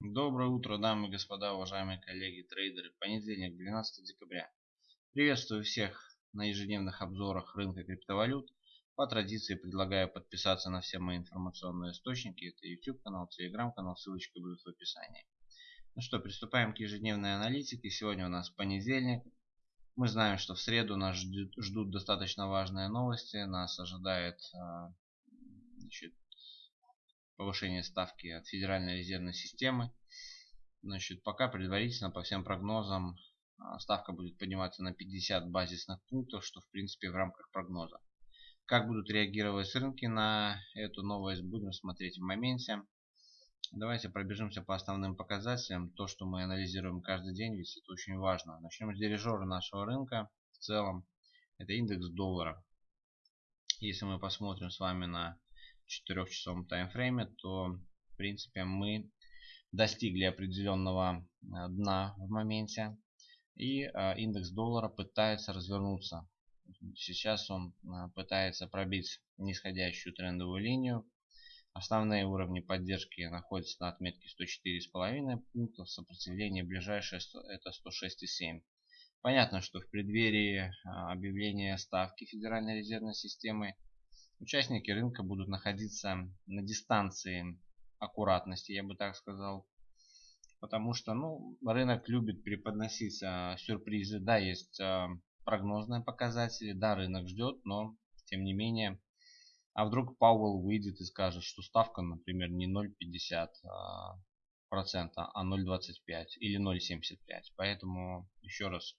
Доброе утро, дамы и господа, уважаемые коллеги, трейдеры. Понедельник, 12 декабря. Приветствую всех на ежедневных обзорах рынка криптовалют. По традиции предлагаю подписаться на все мои информационные источники. Это YouTube канал, Telegram канал, ссылочка будет в описании. Ну что, приступаем к ежедневной аналитике. Сегодня у нас понедельник. Мы знаем, что в среду нас ждут, ждут достаточно важные новости. Нас ожидает а, значит, повышение ставки от Федеральной резервной системы. Значит, пока предварительно по всем прогнозам а, ставка будет подниматься на 50 базисных пунктов, что в принципе в рамках прогноза. Как будут реагировать рынки на эту новость, будем смотреть в моменте. Давайте пробежимся по основным показателям. То, что мы анализируем каждый день, ведь это очень важно. Начнем с дирижера нашего рынка. В целом, это индекс доллара. Если мы посмотрим с вами на 4-часовом таймфрейме, то в принципе мы достигли определенного э, дна в моменте. И э, индекс доллара пытается развернуться. Сейчас он э, пытается пробить нисходящую трендовую линию. Основные уровни поддержки находятся на отметке 104,5 пунктов. Сопротивление ближайшее это 106,7. Понятно, что в преддверии объявления ставки Федеральной резервной системы Участники рынка будут находиться на дистанции аккуратности, я бы так сказал. Потому что ну, рынок любит преподносить а, сюрпризы. Да, есть а, прогнозные показатели, да, рынок ждет, но тем не менее. А вдруг Пауэлл выйдет и скажет, что ставка, например, не 0,50 а, процента, а 0,25 или 0,75. Поэтому еще раз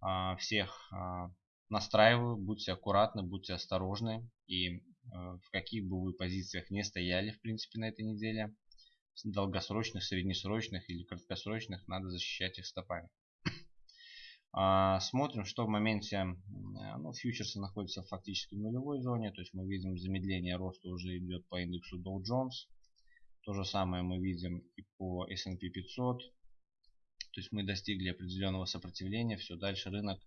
а, всех а, настраиваю, будьте аккуратны, будьте осторожны. И э, в каких бы вы позициях не стояли, в принципе, на этой неделе, долгосрочных, среднесрочных или краткосрочных, надо защищать их стопами. А, смотрим, что в моменте ну, фьючерсы находятся фактически в нулевой зоне. То есть мы видим замедление роста уже идет по индексу Dow Jones. То же самое мы видим и по S&P 500. То есть мы достигли определенного сопротивления. Все, дальше рынок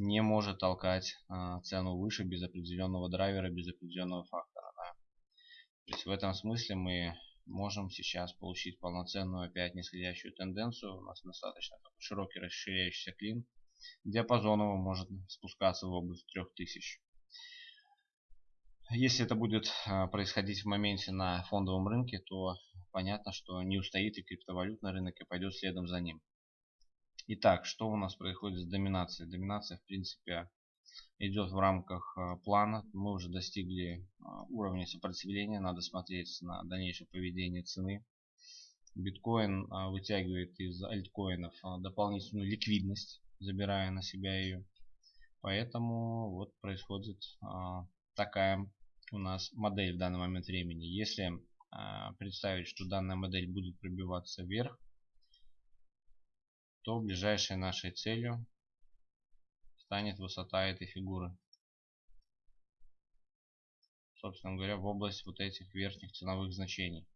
не может толкать а, цену выше без определенного драйвера, без определенного фактора. Да. То есть в этом смысле мы можем сейчас получить полноценную опять нисходящую тенденцию. У нас достаточно широкий расширяющийся клин. Диапазон его может спускаться в область 3000. Если это будет а, происходить в моменте на фондовом рынке, то понятно, что не устоит и криптовалютный рынок и пойдет следом за ним. Итак, что у нас происходит с доминацией? Доминация, в принципе, идет в рамках э, плана. Мы уже достигли э, уровня сопротивления. Надо смотреть на дальнейшее поведение цены. Биткоин э, вытягивает из альткоинов дополнительную ликвидность, забирая на себя ее. Поэтому вот происходит такая у нас модель в данный момент времени. Если представить, что данная модель будет пробиваться вверх, то ближайшей нашей целью станет высота этой фигуры. Собственно говоря, в область вот этих верхних ценовых значений.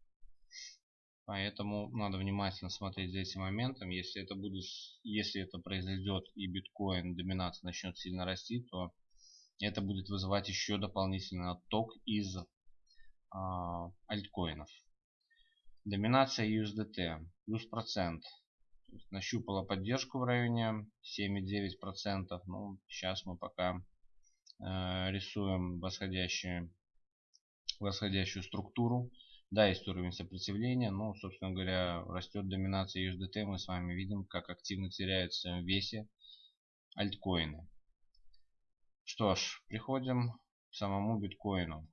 Поэтому надо внимательно смотреть за этим моментом. Если это будет, если это произойдет и биткоин доминация начнет сильно расти, то это будет вызывать еще дополнительный отток из а, альткоинов. Доминация USDT плюс процент нащупала поддержку в районе 7,9%. Ну, сейчас мы пока э, рисуем восходящую, восходящую структуру. Да, есть уровень сопротивления, но, собственно говоря, растет доминация USDT. Мы с вами видим, как активно теряется в весе альткоины. Что ж, приходим к самому биткоину.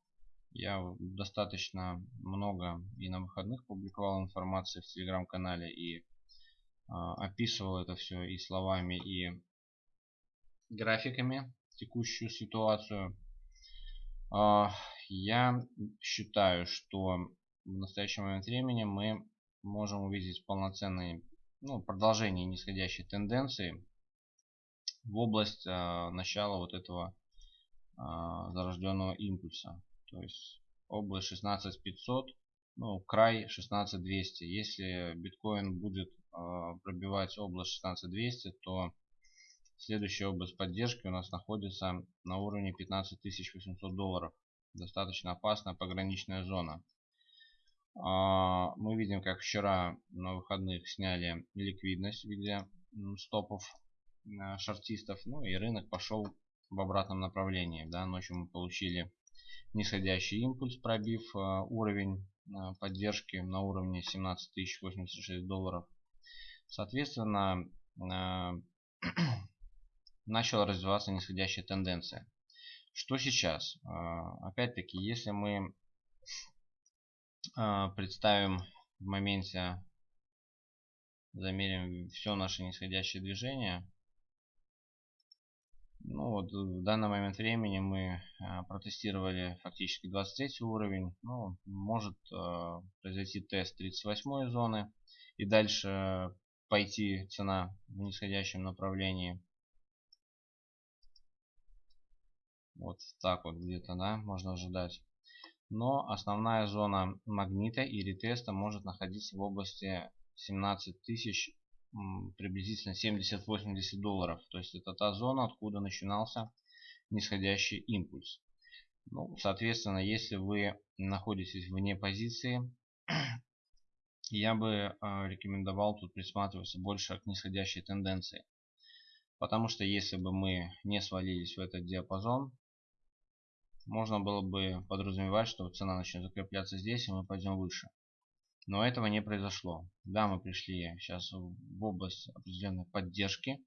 Я достаточно много и на выходных публиковал информации в телеграм-канале и описывал это все и словами, и графиками текущую ситуацию. А, я считаю, что в настоящий момент времени мы можем увидеть полноценные ну, продолжение нисходящей тенденции в область а, начала вот этого зарожденного импульса. То есть область 16500, ну, край 16200. Если биткоин будет а, пробивать область 16200, то следующая область поддержки у нас находится на уровне 15800 долларов. Достаточно опасная пограничная зона. А, мы видим, как вчера на выходных сняли ликвидность в виде стопов а, шортистов. Ну и рынок пошел в обратном направлении. Да, ночью мы получили нисходящий импульс, пробив уровень поддержки на уровне 17 086 долларов. Соответственно, начала развиваться нисходящая тенденция. Что сейчас? Опять-таки, если мы а, представим в моменте, замерим все наше нисходящее движение. Ну вот в данный момент времени мы а, протестировали фактически 23 уровень. Ну, может а, произойти тест 38 зоны и дальше пойти цена в нисходящем направлении. Вот так вот где-то, да, можно ожидать но основная зона магнита и ретеста может находиться в области 17 тысяч приблизительно 70-80 долларов. То есть это та зона, откуда начинался нисходящий импульс. Ну, соответственно, если вы находитесь вне позиции, я бы э, рекомендовал тут присматриваться больше к нисходящей тенденции. Потому что если бы мы не свалились в этот диапазон, можно было бы подразумевать, что цена начнет закрепляться здесь, и мы пойдем выше. Но этого не произошло. Да, мы пришли сейчас в область определенной поддержки.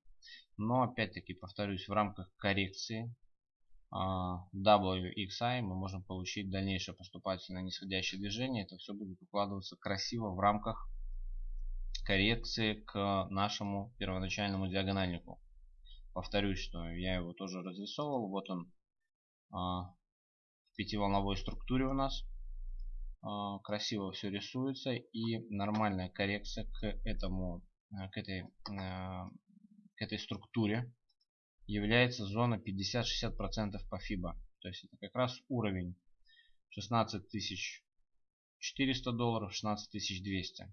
Но опять-таки, повторюсь, в рамках коррекции а, WXI мы можем получить дальнейшее поступательное нисходящее движение. Это все будет укладываться красиво в рамках коррекции к нашему первоначальному диагональнику. Повторюсь, что я его тоже разрисовывал. Вот он а, пятиволновой структуре у нас. А, красиво все рисуется и нормальная коррекция к этому а, к этой а, к этой структуре является зона 50-60% по FIBA. То есть это как раз уровень 16400 долларов, 16200.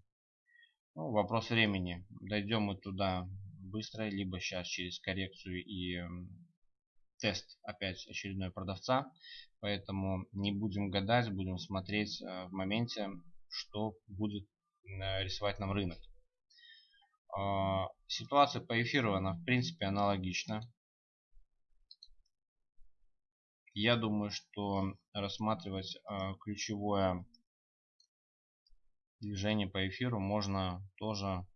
Ну, вопрос времени. Дойдем мы туда быстро, либо сейчас через коррекцию и тест опять очередной продавца. Поэтому не будем гадать, будем смотреть э, в моменте, что будет э, рисовать нам рынок. А, ситуация по эфиру, она в принципе аналогична. Я думаю, что рассматривать э, ключевое движение по эфиру можно тоже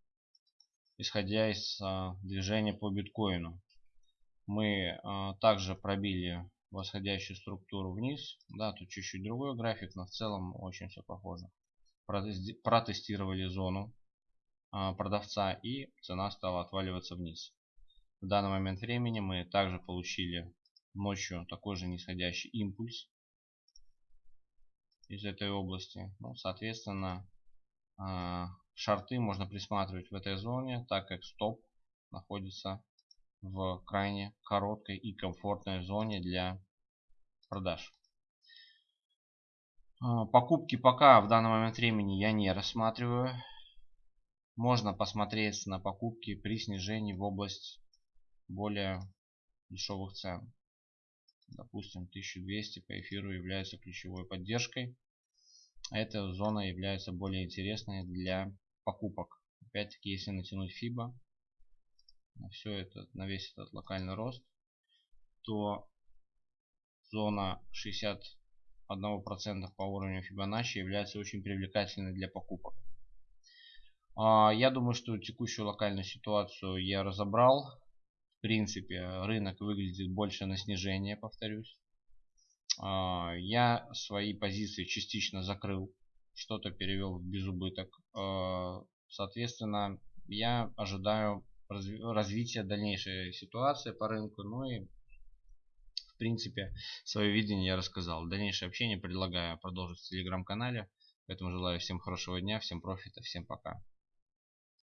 исходя из движения по биткоину. Мы также пробили восходящую структуру вниз. Да, тут чуть-чуть другой график, но в целом очень все похоже. Протестировали зону а, продавца и цена стала отваливаться вниз. В данный момент времени мы также получили ночью такой же нисходящий импульс из этой области. Ну, соответственно, а, шарты можно присматривать в этой зоне, так как стоп находится в крайне короткой и комфортной зоне для продаж. А, покупки пока в данный момент времени я не рассматриваю. Можно посмотреть на покупки при снижении в область более дешевых цен. Допустим, 1200 по эфиру является ключевой поддержкой. Эта зона является более интересной для покупок. Опять-таки, если натянуть FIBA на все это, на весь этот локальный рост, то зона 61% по уровню Fibonacci является очень привлекательной для покупок. А, я думаю, что текущую локальную ситуацию я разобрал. В принципе, рынок выглядит больше на снижение, повторюсь. А, я свои позиции частично закрыл, что-то перевел в безубыток. А, соответственно, я ожидаю развития дальнейшей ситуации по рынку, ну и в принципе, свое видение я рассказал. Дальнейшее общение предлагаю продолжить в телеграм-канале. Поэтому желаю всем хорошего дня, всем профита, всем пока.